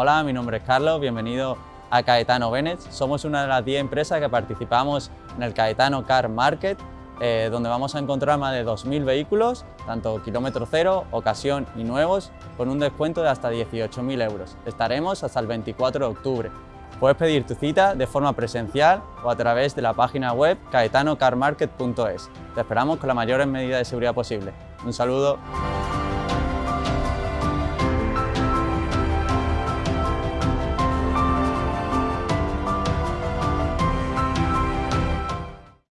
Hola, mi nombre es Carlos, bienvenido a Caetano Bennett. Somos una de las 10 empresas que participamos en el Caetano Car Market, eh, donde vamos a encontrar más de 2.000 vehículos, tanto kilómetro cero, ocasión y nuevos, con un descuento de hasta 18.000 euros. Estaremos hasta el 24 de octubre. Puedes pedir tu cita de forma presencial o a través de la página web caetanocarmarket.es. Te esperamos con las mayores medidas de seguridad posible. Un saludo.